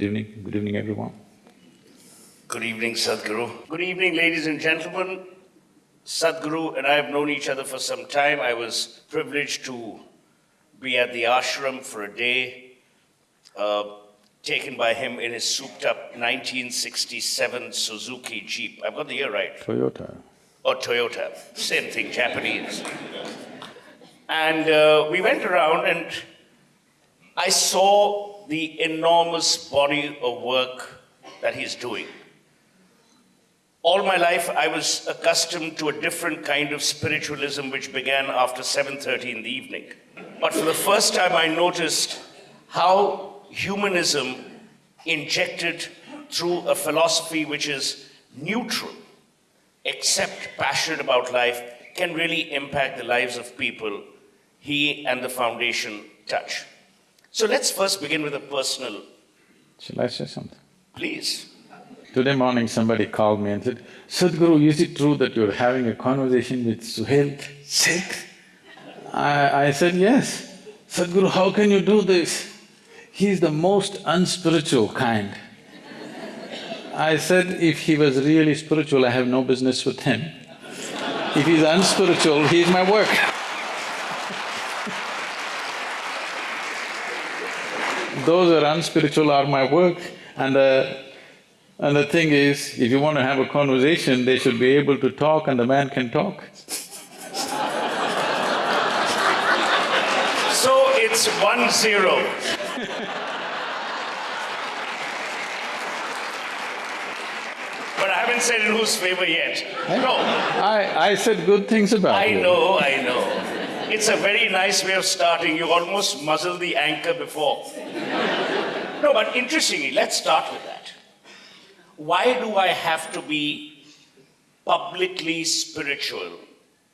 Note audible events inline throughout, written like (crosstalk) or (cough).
Good evening, good evening everyone. Good evening, Sadhguru. Good evening, ladies and gentlemen. Sadhguru and I have known each other for some time. I was privileged to be at the ashram for a day, uh, taken by him in his souped up 1967 Suzuki Jeep. I've got the year right. Toyota. Or Toyota, same thing, Japanese. And uh, we went around and I saw the enormous body of work that he's doing. All my life, I was accustomed to a different kind of spiritualism which began after 7.30 in the evening. But for the first time, I noticed how humanism injected through a philosophy which is neutral, except passionate about life, can really impact the lives of people he and the foundation touch. So let's first begin with a personal, Shall I say something? please. Today morning somebody called me and said, Sadhguru, is it true that you're having a conversation with Suhel Seth? I, I said, yes. Sadhguru, how can you do this? He's the most unspiritual kind. I said, if he was really spiritual, I have no business with him. If he's unspiritual, he's my work. Those are unspiritual are my work and the, and the thing is, if you want to have a conversation, they should be able to talk and the man can talk. So it's one zero. but I haven't said in whose favor yet. No, I… I said good things about it. I you. know, I know. It's a very nice way of starting. You almost muzzle the anchor before. No, but interestingly, let's start with that. Why do I have to be publicly spiritual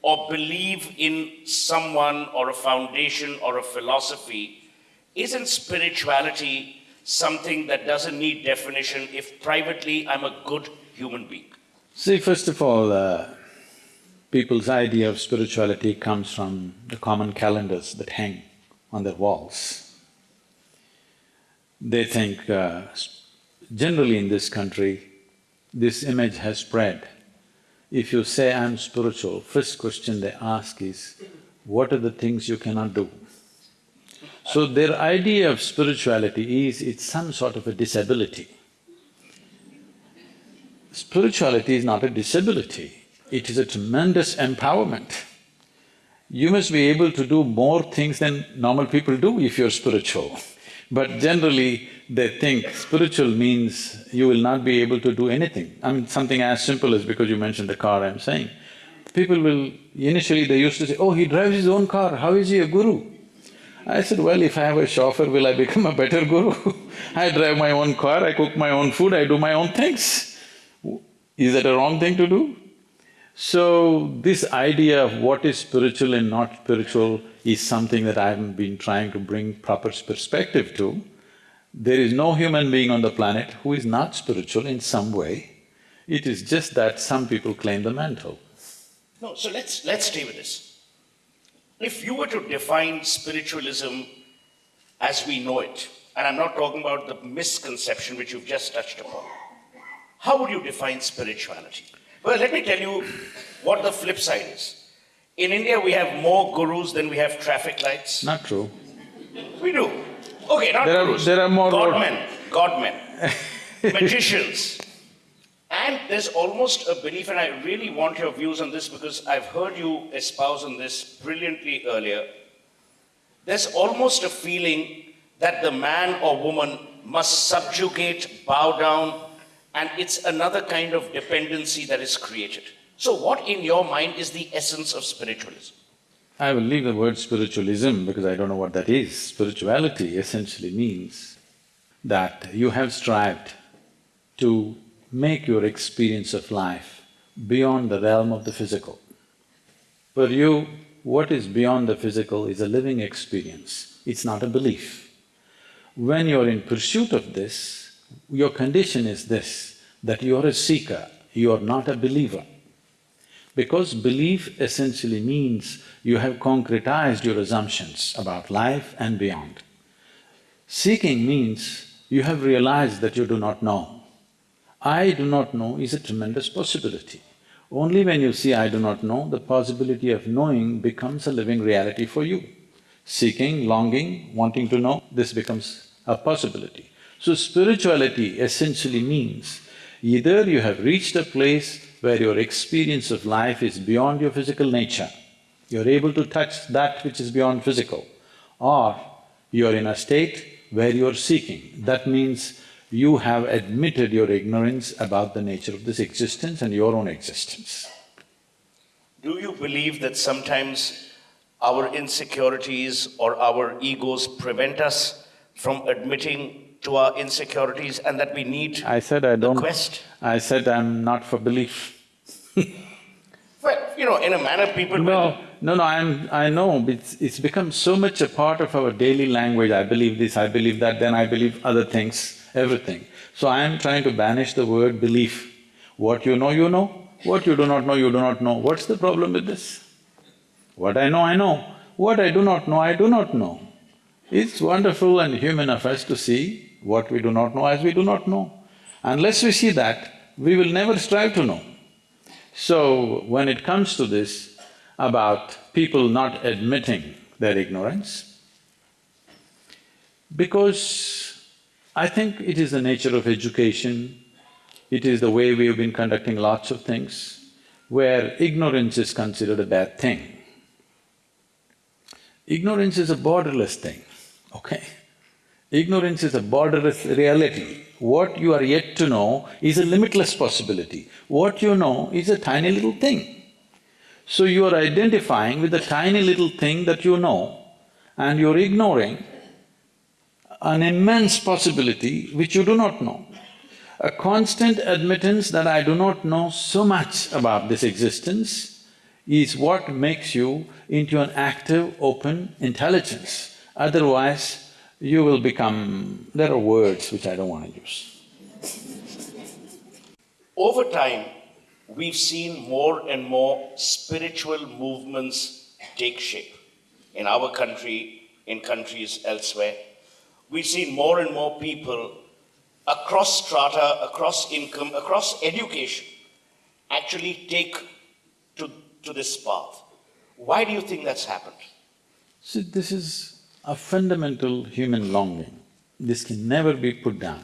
or believe in someone or a foundation or a philosophy? Isn't spirituality something that doesn't need definition if privately I'm a good human being? See, first of all, uh, people's idea of spirituality comes from the common calendars that hang on their walls. They think, uh, generally in this country, this image has spread. If you say, I'm spiritual, first question they ask is, what are the things you cannot do? So their idea of spirituality is, it's some sort of a disability. Spirituality is not a disability, it is a tremendous empowerment. You must be able to do more things than normal people do if you're spiritual. But generally, they think spiritual means you will not be able to do anything. I mean, something as simple as because you mentioned the car, I'm saying. People will… initially they used to say, oh, he drives his own car, how is he a guru? I said, well, if I have a chauffeur, will I become a better (laughs) guru? I drive my own car, I cook my own food, I do my own things. Is that a wrong thing to do? So, this idea of what is spiritual and not spiritual is something that I've been trying to bring proper perspective to. There is no human being on the planet who is not spiritual in some way. It is just that some people claim the mantle. No, so let's… let's stay with this. If you were to define spiritualism as we know it, and I'm not talking about the misconception which you've just touched upon, how would you define spirituality? Well, let me tell you what the flip side is. In India, we have more gurus than we have traffic lights. Not true. We do. Okay, not There are- there are more- Godmen, godmen, (laughs) magicians. And there's almost a belief, and I really want your views on this because I've heard you espouse on this brilliantly earlier. There's almost a feeling that the man or woman must subjugate, bow down, and it's another kind of dependency that is created. So what in your mind is the essence of spiritualism? I will leave the word spiritualism because I don't know what that is. Spirituality essentially means that you have strived to make your experience of life beyond the realm of the physical. For you, what is beyond the physical is a living experience, it's not a belief. When you're in pursuit of this, your condition is this, that you're a seeker, you're not a believer. Because belief essentially means you have concretized your assumptions about life and beyond. Seeking means you have realized that you do not know. I do not know is a tremendous possibility. Only when you see I do not know, the possibility of knowing becomes a living reality for you. Seeking, longing, wanting to know, this becomes a possibility. So spirituality essentially means either you have reached a place where your experience of life is beyond your physical nature, you're able to touch that which is beyond physical, or you're in a state where you're seeking. That means you have admitted your ignorance about the nature of this existence and your own existence. Do you believe that sometimes our insecurities or our egos prevent us from admitting to our insecurities and that we need I said I don't… quest? I said I'm not for belief. (laughs) Well, you know, in a manner people… No, no, no, I'm… I know, it's, it's become so much a part of our daily language, I believe this, I believe that, then I believe other things, everything. So I am trying to banish the word belief. What you know, you know, what you do not know, you do not know. What's the problem with this? What I know, I know. What I do not know, I do not know. It's wonderful and human of us to see what we do not know as we do not know. Unless we see that, we will never strive to know. So, when it comes to this about people not admitting their ignorance, because I think it is the nature of education, it is the way we have been conducting lots of things, where ignorance is considered a bad thing. Ignorance is a borderless thing, okay? Ignorance is a borderless reality. What you are yet to know is a limitless possibility. What you know is a tiny little thing. So you are identifying with the tiny little thing that you know and you're ignoring an immense possibility which you do not know. A constant admittance that I do not know so much about this existence is what makes you into an active, open intelligence. Otherwise, you will become… there are words which I don't want to use. Over time, we've seen more and more spiritual movements take shape in our country, in countries elsewhere. We've seen more and more people across strata, across income, across education actually take to, to this path. Why do you think that's happened? See, this is a fundamental human longing. This can never be put down.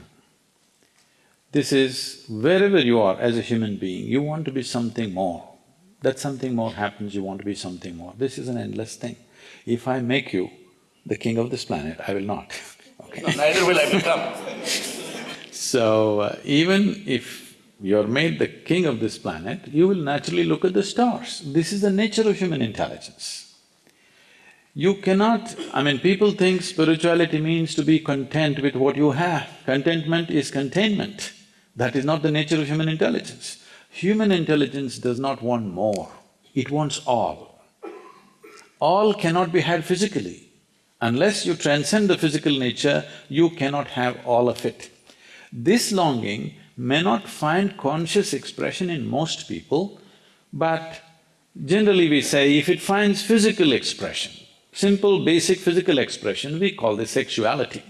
This is, wherever you are as a human being, you want to be something more. That something more happens, you want to be something more. This is an endless thing. If I make you the king of this planet, I will not, (laughs) okay? No, neither will I become. So, uh, even if you're made the king of this planet, you will naturally look at the stars. This is the nature of human intelligence. You cannot… I mean, people think spirituality means to be content with what you have. Contentment is containment. That is not the nature of human intelligence. Human intelligence does not want more, it wants all. All cannot be had physically. Unless you transcend the physical nature, you cannot have all of it. This longing may not find conscious expression in most people, but generally we say if it finds physical expression, simple basic physical expression, we call this sexuality.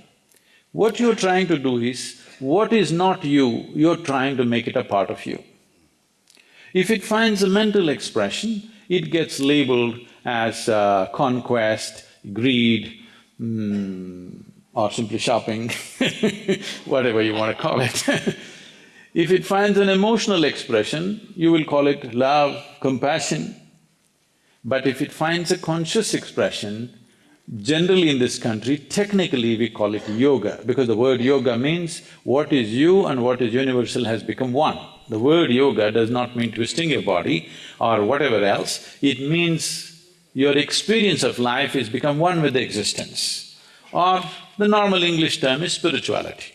What you're trying to do is, what is not you, you're trying to make it a part of you. If it finds a mental expression, it gets labeled as uh, conquest, greed, mm, or simply shopping, (laughs) whatever you want to call it. (laughs) if it finds an emotional expression, you will call it love, compassion, but if it finds a conscious expression, generally in this country, technically we call it yoga, because the word yoga means what is you and what is universal has become one. The word yoga does not mean twisting your body or whatever else, it means your experience of life is become one with the existence. Or the normal English term is spirituality.